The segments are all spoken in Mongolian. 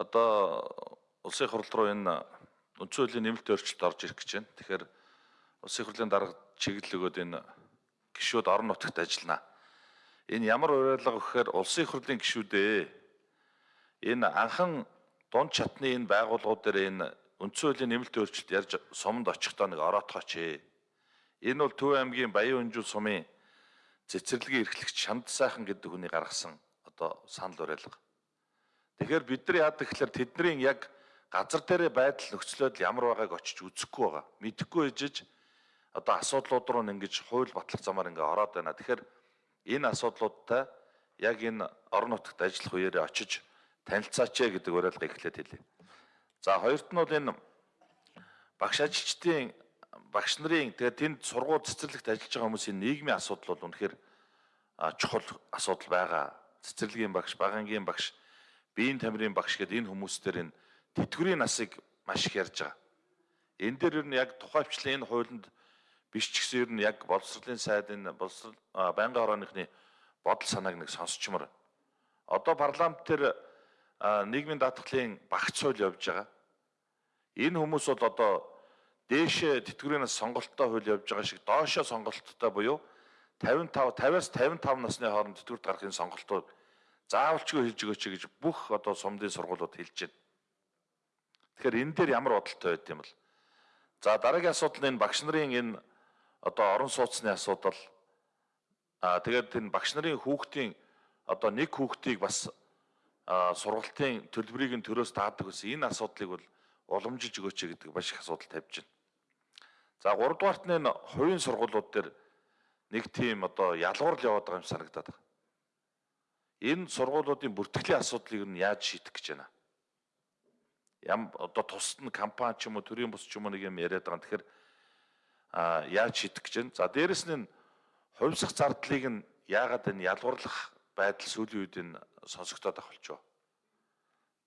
одоо улсын хурал руу энэ үндсэн хуулийн нэмэлт өөрчлөлт орж ирэх гэж байна. Тэгэхээр улсын хурлын дарга чиглэл өгөөд энэ гишүүд орон нутагт ажиллана. Энэ ямар уриалга гэхээр улсын хурлын гишүүдээ энэ анхан дунд чатны энэ байгууллагууд дээр энэ үндсэн хуулийн нэмэлт өөрчлөлт ярьж суманд очихдоо нэг ороотгооч ээ. Энэ бол Төв аймгийн Баян Өнжил сумын цэцэрлэгийн эрхлэгч Шанд сайхан гэдэг хүний гаргасан одоо санал уриалга. Тэгэхээр бид нар яадаг гэхээр тэдний яг газар дээрээ байдал нөхцлөд ямар байгааг очиж үзэхгүй байгаа. Мэдэхгүй ээжж одоо асуудлууд руу ингэж хууль батлах замаар ингээ ороод байна. Тэгэхээр энэ асуудлуудтай яг энэ орон нутагт ажиллах үеэрээ очиж танилцаач гэдэг уриалга эхлээд хэлье. За хоёрт нь бол энэ багш ажилчдын багш нарын тэгээд тэнд сургууль цэцэрлэгт ажиллаж байгаа хүмүүсийн нийгмийн асуудал бол үнэхээр чухал асуудал байгаа. Цэцэрлэгийн багш, багангийн багш биеийн тамирын багш гэдэг энэ хүмүүстээр энэ тэтгэврийн насыг маш их ярьж байгаа. Энэ дээр ер нь яг тухайвчлан энэ хуулинд биш ч гэсэн ер нь яг боловсролын сайд энэ боловсрол байнгын хорооныхны бодол санааг нэг сонсчмор. Одоо парламент дээр нийгмийн даатгалын багц хууль явж байгаа. Энэ хүмүүс бол одоо дээшээ тэтгэврийн нас сонголттой хууль явж байгаа шиг доошоо сонголттой буюу 55 50-аас 55 насны хооронд тэтгэврт гарахын сонголтууд заавалчгүй хэлж өгөөч гэж бүх одоо сумдын сургуулиуд хэлж байна. Тэгэхээр энэ дээр ямар бодолтой байд юм бол. За дараагийн асуудал нь багш нарын энэ одоо орон сууцны асуудал. Аа тэгээд энэ багш нарын хүүхдийн одоо нэг хүүхдийг бас сургалтын төлбөрийг нь төрөөс таадаг гэсэн энэ асуудлыг бол уламжилж өгөөч гэдэг маш их асуудал тавьж байна. За 3 дугаарт нь хувийн сургуулиуд дээр нэг тийм одоо ялгуурл яваад байгаа юм санагдаад байна энэ сургуулиудын бүртгэлийн асуудлыг нь яаж шийдэх гэж байна? Ям одоо тусад нь компани ч юм уу төрийн бус ч юм уу нэг юм яриад байгаа. Тэгэхээр а яаж шийдэх гэж байна? За дээрэс нь хувьсах зардлыг нь яагаад энэ ялгуурлах байдал сүүлийн үед энэ сонсогдоод авахулж байна.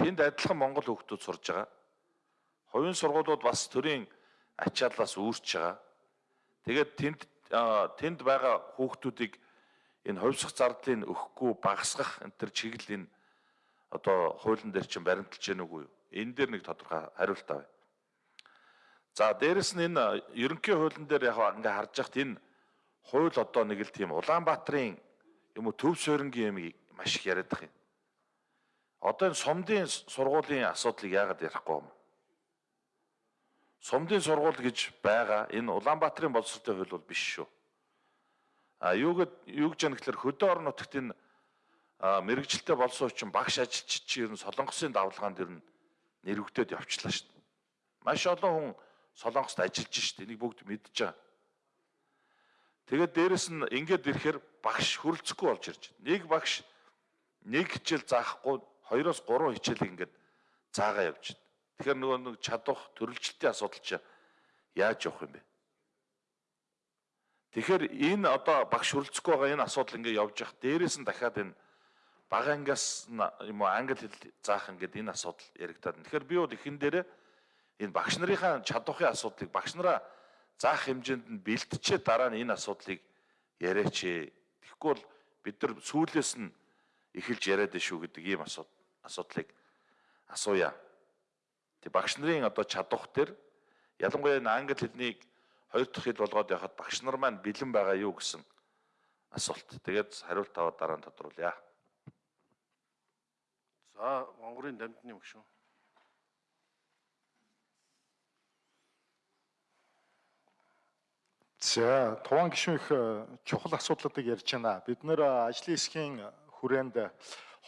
Тэнд адилхан Монгол хүүхдүүд сурж байгаа. Хувийн сургуулиуд бас төрийн ачааллаас үүрч байгаа. Тэгээд тэнд тэнд байгаа хүүхдүүдийг энэ хувьсах зардлыг өгөхгүй багасгах энэ төр чиглэл энэ одоо хуулийн дээр чинь баримталж гэнэ үгүй юу? Энэ дээр нэг тодорхой хариулт авъя. За дээрэс нь энэ ерөнхий хуулийн дээр яг ингээ харж яхад энэ хууль одоо нэг л тийм Улаанбаатарын юм уу төв суурингийн юм маш их яриад байгаа юм. Одоо энэ сумдын сургуулийн асуудлыг яагаад ярихгүй юм? Сумдын сургууль гэж байгаа энэ Улаанбаатарын боловсролтой хууль бол биш шүү. А юугэд юу гэж яах гэхээр хөдөө орон нутагт энэ мэрэгжилтэй болсон учраас багш ажилчид чи ер нь солонгосын давлгаанд ер нь нэрвэгдээд явчлаа шүү дээ. Маш олон хүн солонгост ажиллаж шүү дээ. Энийг бүгд мэдж байгаа. Тэгээд дээрэс нь ингээд ирэхээр багш хөрөлцөхгүй болж ирж байна. Нэг багш нэг хичээл заахгүй 2-оос 3 хичээлийг ингээд заагаа явж байна. Тэгэхээр нөгөө нэг чадах төрөлжилтийн асуудал чи яаж явах юм бэ? Тэгэхээр энэ одоо багш хүрэлцэхгүй байгаа энэ асуудал ингээд явж явах дээрээс нь дахиад энэ бага ангиас юм уу англи хэл заах ингээд энэ асуудал яригдаад. Тэгэхээр би бол ихэн дээрээ энэ багш нарынхаа чадвахын асуудлыг багш нараа заах хэмжээнд нь бэлтчээ дараа нь энэ асуудлыг яриач. Тэгэхгүй бол бид нар сүүлээс нь эхэлж яриад шүү гэдэг ийм асуудлыг асууя. Тэг багш нарын одоо чадвах төр ялангуяа энэ англи хэлнийг хоёр дахь хэл болгоод явахад багш нар маань бэлэн байгаа юу гэсэн асуулт. Тэгээд хариулт аваад дараа нь тодруулъя. За, Монгорын дамжны мөшөө. За, туван гишүүн их э, чухал асуудлуудыг ярьж байна. Бид нэр э, ажлын хэсгийн хүрээнд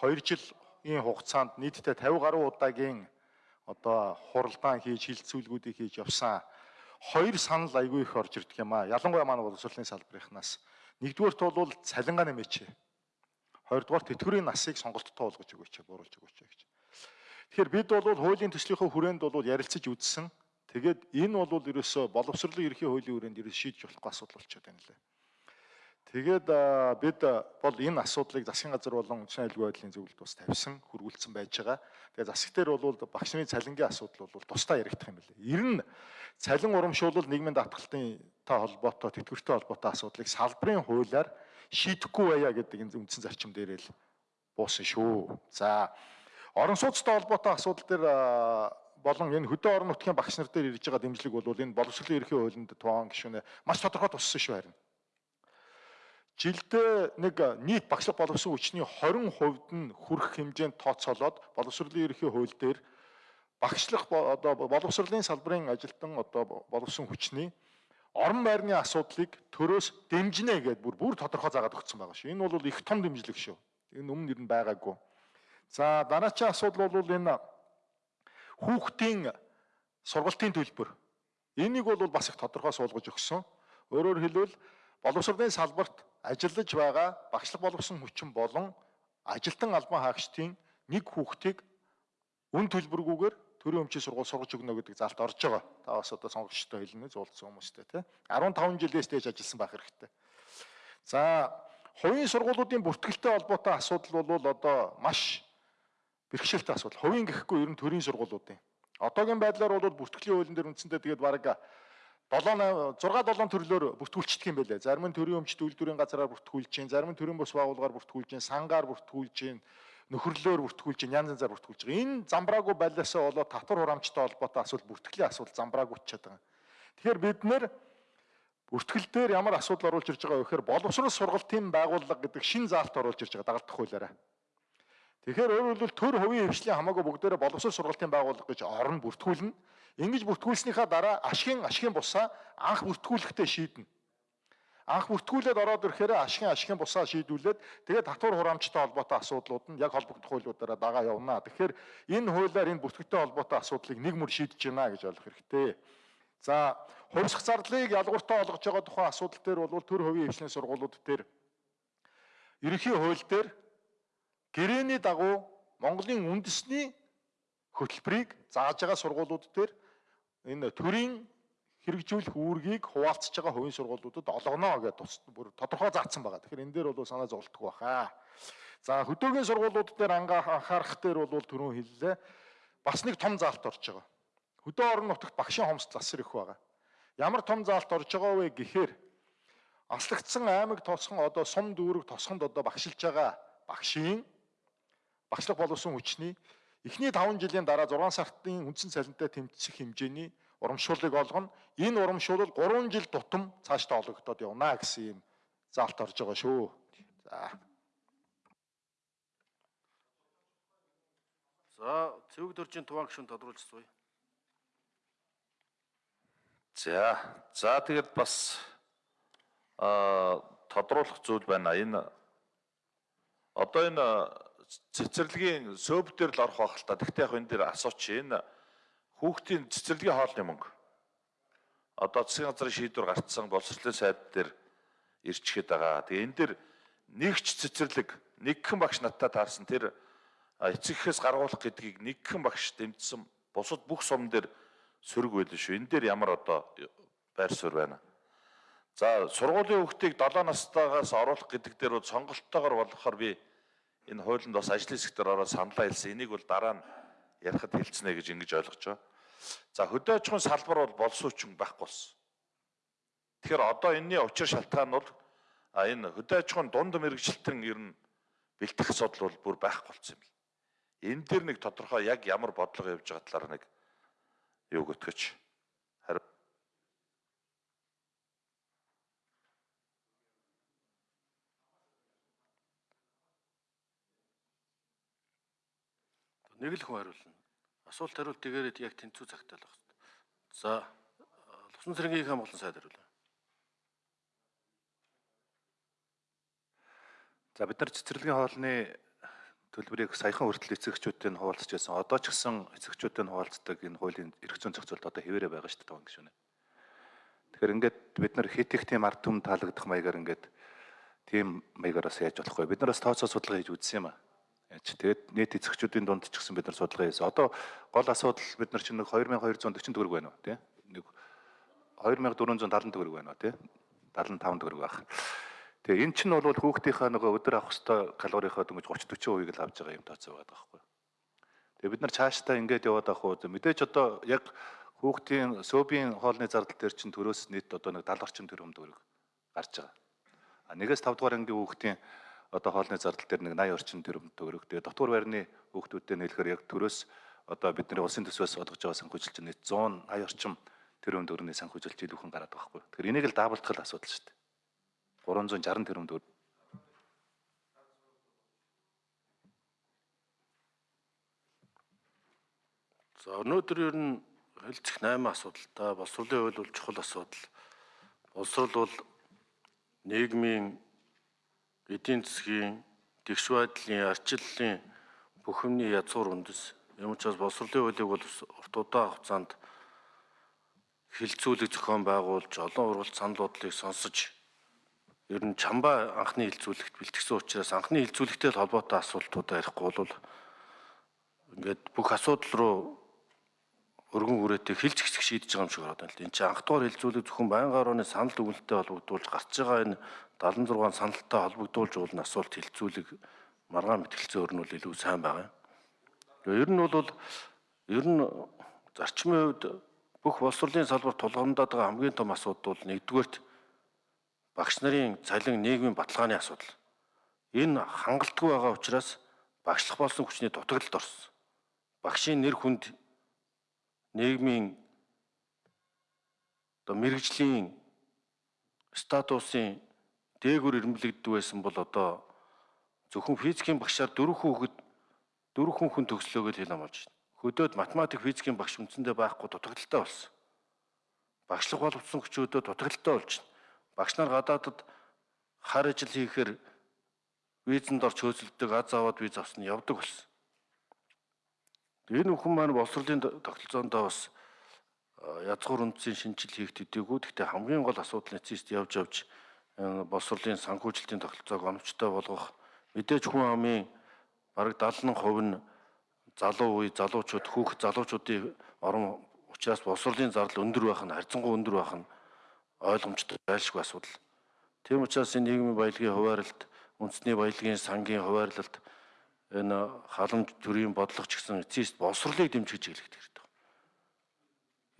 2 жилийн хугацаанд нийтдээ 50 гаруй удаагийн одоо хуралдаан хийж хилцүүлгүүдийг хийж явсан хоёр санал айгүй их орж ирдэг юм аа. Ялангуяа манай боловсролын салбарынхнаас. Нэгдүгээрт бол цалингаа нэмээч. Хоёрдугаар тэтгэврийн насыг сонголттой болгож өгөөч, бууруулж өгөөч гэж. Тэгэхээр бид бол хуулийн төслийнхөө хүрээнд бол ярилцаж үзсэн. Тэгээд энэ бол ерөөсө боловсролын ерхий хуулийн хүрээнд ерөөс шийдэж болохгүй асуудал болчиход байна лээ. Тэгээд бид бол энэ асуудлыг засгийн газар болон үндэсний аюулгүй байдлын зөвлөлд бас тавьсан, хөргүүлсэн байж байгаа. Тэгээд засаг дээр бол багш нарын цалингийн асуудал бол тусдаа яригдах юм билээ. Ер нь цалин урамшуулал нийгмийн даатгалын та холбоотой, тэтгэвртэй холбоотой асуудлыг салбарын хуулиар шийдэхгүй байя гэдэг энэ үндсэн зарчим дээр л буусан шүү. За Орон сууцтай холбоотой асуудал дээр болон энэ хөдөө орон нутгийн багш нар дээр ирж байгаа дэмжлэг бол энэ боловсролын ерхий хуулинд тугаан гишүүнээ маш тодорхой туссан шүү харин. Жилдээ нэг нийт багшлах боловсон хүчний 20% нь хүрэх хэмжээнд тооцоолоод боловсролын ерхий хууль дээр багшлах одоо боловсролын салбарын ажилтан одоо боловсон хүчний орон байрны асуудлыг төрөөс дэмжинэ гэдээ бүр бүр тодорхой заагаад өгсөн байгаа шүү. Энэ бол их том дэмжлэг шүү. Энэ өмнө нь байгаагүй. За дараачийн асуудал бол энэ хүүхдийн сургалтын төлбөр. Энийг бол бас их тодорхой суулгаж өгсөн. Өөрөөр хэлбэл боловсролын салбарт ажиллаж байгаа багшлах боловсон хүчин болон ажилтан албан хаагчдын нэг хүүхдийг үн төлбөргүйгээр төрийн өмчийн сургууль сургаж өгнө гэдэг залт орж байгаа. Та бас одоо сонгогчтой хэлнэ зуулцсан хүмүүстэй тий. 15 жилээс дээш ажилласан байх хэрэгтэй. За хувийн сургуулиудын бүртгэлтэй холбоотой асуудал бол одоо маш бэрхшээлтэй асуудал. Хувийн гэхгүй ер нь төрийн сургуулиудын. Одоогийн байдлаар бол бүртгэлийн хуулийн дээр үндсэндээ тэгээд бараг 7 6 7 төрлөөр бүртгүүлчихдэг юм байлээ. Зарим нь төрийн өмчт үйлдвэрийн газараар бүртгүүлж чинь, зарим нь төрийн бус байгууллагаар бүртгүүлж чинь, сангаар бүртгүүлж чинь, нөхөрлөөр бүртгүүлж чинь, янз янзаар бүртгүүлж байгаа. Энэ замбраагүй байлаасаа болоод татвар хураамжтай холбоотой асуудал бүртгэлийн асуудал замбраагүйчээд байгаа. Тэгэхээр бид нэр бүртгэл дээр ямар асуудал оруулж ирж байгаа вэ гэхээр боловсрол сургалтын байгууллага гэдэг шин заалт оруулж ирж байгаа дагалдах хуулиараа. Тэгэхээр өөрөөр хэлбэл төр хувийн хвшлийн хамаагүй бүгдээрээ боловсрол сургалтын байгууллага гэж орон бүртгүүлнэ. Ингэж бүртгүүлснийхаа дараа ашигын ашигын бусаа анх бүртгүүлэхдээ шийднэ. Анх бүртгүүлээд ороод ирэхээр ашигын ашигын бусаа шийдүүлээд тэгээд татвар хураамжтай холбоотой асуудлууд нь яг холбогдох хуулиудаараа дагаа явна. Тэгэхээр энэ хуулиар энэ бүртгэгтэй холбоотой асуудлыг нэг мөр шийдэж байна гэж ойлгох хэрэгтэй. За, хувьсах зардлыг ялгууртаа олгож байгаа тухайн асуудал дээр бол төр хувийн хвшлийн сургуулиуд дээр ерөнхий хууль дээр гэрээний дагуу Монголын үндэсний хөтөлбөрийг зааж байгаа сургуулиуд дээр энэ төрийн хэрэгжүүлэх үүргийг хуваалцж байгаа хувийн сургуулиудад олгоно гэдэг тус бүр тодорхой заасан байгаа. Тэгэхээр энэ дээр бол санаа зовлтгүй баха. За хөдөөгийн сургуулиуд дээр анхаарах дээр бол түрүүн хэллээ. Бас нэг том заалт орж байгаа. Хөдөө орон нутагт багшийн хомс засар их байгаа. Ямар том заалт орж байгаа вэ гэхээр аслагдсан аймаг тосхон одоо сум дүүрэг тосхонд одоо багшилж байгаа багшийн багшлах боловсон хүчний эхний 5 жилийн дараа 6 сартын үндсэн цалинтай тэмцэх хэмжээний урамшууллыг олгоно. Энэ урамшуул 3 жил тутам цаашдаа ологдоод явна гэсэн юм заалт орж байгаа шүү. За. За цэвэг дөржийн туваан гишүүн тодруулж суй. За. За тэгээд бас а тодруулах зүйл байна. Энэ одоо энэ цэцэрлэгийн сөөб дээр л орох байх л та. Тэгтээ яг энэ дээр асууч энэ хүүхдийн цэцэрлэгийн хоолны мөнгө. Одоо засгийн газрын шийдвэр гарцсан боловсролын сайд дээр ирчгээд байгаа. Тэгээ энэ дээр нэгч цэцэрлэг нэгхэн багш надтай таарсан тэр эцэгхээс гаргуулах гэдгийг нэгхэн багш дэмжсэн бусад бүх сум дээр сөрөг байл шүү. Энэ дээр ямар одоо байр суурь байна. За сургуулийн хүүхдийг 7 настайгаас оруулах гэдэг дээр бол сонголттойгоор болохоор би энэ хуулинд бас ажлын хэсгээр ороод саналаа хэлсэн. Энийг бол дараа нь ярихад хэлцэнэ гэж ингэж ойлгож байгаа. За хөдөө аж ахуйн салбар бол болсуучин байхгүй болсон. Тэгэхээр одоо энэний учир шалтгаан бол энэ хөдөө аж ахуйн дунд мэрэгчлэлтэн ер нь бэлтгэх асуудал бол бүр байхгүй болсон юм л. Энэ дэр нэг тодорхой яг ямар бодлого явж байгаа талаар нэг юу гэтгэж хариу Нэг л хүн хариулна. Асуулт хариулт тэгээрээ яг тэнцүү цагтаа л байна. За Лувсан цэргийн хаан болон сайд хариулна. За бид нар цэцэрлэгийн хоолны төлбөрийг саяхан хүртэл эцэгчүүдтэй нь хуваалцаж байсан. Одоо ч гэсэн эцэгчүүдтэй нь хуваалцдаг энэ хуулийн эрх зүйн зохицуулт одоо хэвээрээ байгаа шүү дээ таван гişүнэ. Тэгэхээр ингээд бид нар хит их тийм ард түмэн таалагдах маягаар ингээд тийм маягаараас яаж болохгүй. Бид нар бас тооцоо судалгаа хийж үзсэн юм аа. Яаж тэгээд нийт эцэгчүүдийн дунд ч гэсэн бид нар судалгаа хийсэн. Одоо гол асуудал бид нар чинь нэг 2240 төгрөг байна уу тий? Нэг 2470 төгрөг байна уу тий? 75 төгрөг байх. Тэгээ эн чинь бол хүүхдийнхаа нөгөө өдөр авах хөстой калорийнхаа дөнгөж 30 40% л авч байгаа юм тооцоо байгаа байхгүй. Тэгээ бид нар цаашдаа ингээд яваад авах уу мэдээж одоо яг хүүхдийн сөөбийн хоолны зардал дээр чинь төрөөс нийт одоо нэг 70 орчим төгрөг гарч байгаа. А нэгээс 5 дугаар ангийн хүүхдийн одоо хоолны зардал дээр нэг 80 орчим төгрөг төгрөг. Тэгээ дотор байрны хүүхдүүдтэй нэлэхээр яг төрөөс одоо бидний улсын төсвөөс олгож байгаа санхүүжилт чинь 180 орчим тэрбум төгрөгийн санхүүжилт илүүхэн гараад байгаа хгүй. Тэгэхээр энийг л даабалдах л асуудал шүү дээ. 360 тэрбум төгрөг. За өнөөдөр ер нь хэлцэх 8 асуудалтай боловсруулалтын хууль бол чухал асуудал. Боловсрол бол нийгмийн эдийн засгийн тэгш байдлын арчлалын бүх юмний язгуур үндэс. Юм учраас боловсролын хуулийг бол урт удаан хугацаанд хилцүүлэг зохион байгуулж олон уралт санал бодлыг сонсож ер нь чамбаа анхны хилцүүлэгт бэлтгэсэн учраас анхны хилцүүлэгтэй холбоотой асуултуудаа ярихгүй бол ингээд бүх асуудал руу өргөн хүрээтэй хилж гисэх шийдэж байгаа юм шиг байна л да. Энд чинь анх дугаар хилцүүлэг зөвхөн байнгын орны санал дүгнэлтэд холбогдуулж гарч байгаа энэ 76 саналтай холбогдуулж уулна асуулт хилцүүлэг маргаан мэтгэлцээ өрнөл илүү сайн байгаа юм. Ер нь бол ер нь зарчмын хувьд бүх боловсролын салбарт тулгамдаад байгаа хамгийн том асуудал бол нэгдүгээрт багш нарын цалин нийгмийн баталгааны асуудал. Энэ хангалтгүй байгаа учраас багшлах болсон хүчний дутагдлалд орсон. Багшийн нэр хүнд нийгмийн одоо мэрэгжлийн статусын дээгүр ирэмблэгддэг байсан бол одоо зөвхөн физикийн багшаар дөрөв хүүхэд дөрөв хүн хүн төгслөөгөө хэл амболж байна. Хөдөөд математик физикийн багш үндсэндээ байхгүй дутагдaltaй болсон. Багшлах боловсон хүчөөдөө дутагдaltaй болж байна. Багш нар гадаадад хар ажил хийхээр визэнд орч хөөцөлдөг аз аваад виз авсан явдаг болсон. Энэ бүхэн маань боловсролын тогтолцоондоо бас язгуур үндсийн шинжил хийх төдийгүй. Гэхдээ хамгийн гол асуудал нэцист явж явж боловсролын санхүүжилтийн тогтолцоог оновчтой болгох мэдээж хүн амын бараг 70% нь залуу үе залуучууд хүүхд залуучуудын орон учраас боловсролын зардал өндөр байх нь харьцангуй өндөр байх нь ойлгомжтой байлшгүй асуудал. Тийм учраас энэ нийгмийн баялагын хуваарлалт, үндэсний баялагын сангийн хуваарлалт энэ халамж төрийн бодлого ч гэсэн эцэст боловсролыг дэмжиж хэлэх хэрэгтэй.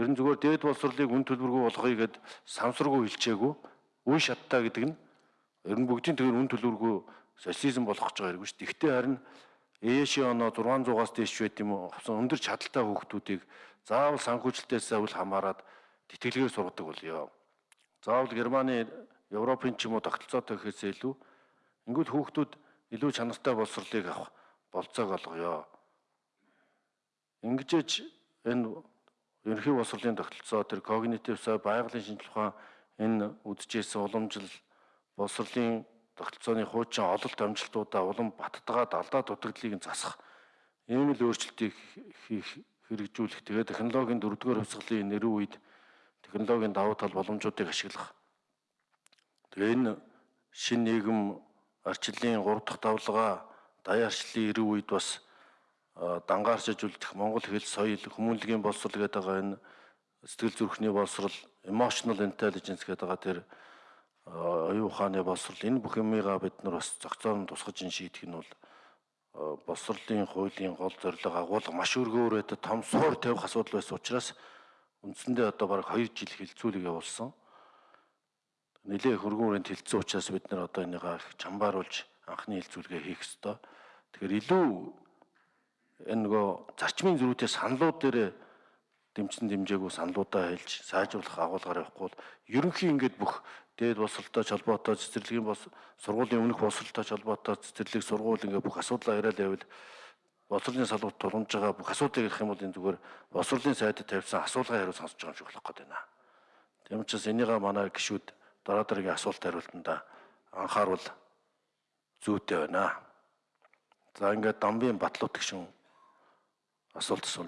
Ер нь зүгээр дээд боловсролыг үн төлбөргүй болгоё гэд самсргүй хэлчээгүй үн шаттай гэдэг нь ер нь бүгдийн төгөр үн төлбөргүй социализм болгох гэж байгаа хэрэггүй шүү. Тэгвэл харин ээшийн оноо 600-аас дээш байт юм уу? Өндөр чадaltaй хүүхдүүдийг заавал санхүүжилтээс авал хамаарад тэтгэлгээр сургадаг болёо. Заавал Германы Европын ч юм уу тогтолцоотой гэхээсээ илүү ингүүл хүүхдүүд илүү чанартай боловсролыг авах болцоог олгоё. Ингэжж энэ ерөнхий боловсролын тогтолцоо тэр когнитив сай байгалийн шинжилгээ ухаан энэ үдчихсэн уламжил боловсролын тогтолцооны хуучин ололт амжилтуудаа улам баттгаад алдаа дутагдлыг засах ийм л өөрчлөлтийг хийх хэрэгжүүлэх тэгээ технологийн дөрөвдүгээр хувьсгалын нэрүү үед технологийн давуу тал боломжуудыг ашиглах. Тэгээ энэ шин нийгэм арчлалын 3 дахь давлгаа даяар арчлалын эрүү үед бас дангаарч ажиллах Монгол хэл соёл хүмүүнлэгийн боловсрол гэдэг байгаа энэ сэтгэл зүрхний боловсрол emotional intelligence гэдэг байгаа тэр оюун ухааны боловсрол энэ бүх юмыгаа бид нар бас зохицоон тусгаж ин шийдэх нь бол боловсролын хуулийн гол зорилго агуулга маш өргөөрөөд том суур тавих асуудал байсан учраас үндсэндээ одоо бараг 2 жил хилцүүлэг явуулсан. Нилээ хөргөн хүрээнд хилцсэн учраас бид нар одоо энийгээ чамбааруулж анхны хилцүүлгээ хийх ёстой. Тэгэхээр илүү энэ нөгөө зарчмын зөрүүтэй саналууд дээр дэмжсэн дэмжээгүй саналуудаа хэлж сайжруулах агуулгаар явахгүй бол ерөнхийн ингээд бүх дээд боловсролтой холбоотой цэцэрлэгийн бос сургуулийн өмнөх боловсролтой холбоотой цэцэрлэг сургууль ингээд бүх асуудлаа яриад байвал боловсролын салбарт тулгамж байгаа бүх асуудлыг ярих юм бол энэ зүгээр боловсролын сайдд тавьсан асуулгын хариу сонсож байгаа юм шиг болох гээд байна. Тийм учраас энийгээ манай гişүүд дараа дараагийн асуулт хариултанда анхааруул зүйтэй байна. За ингээд дамбын батлууд гişүн асуулт асууна.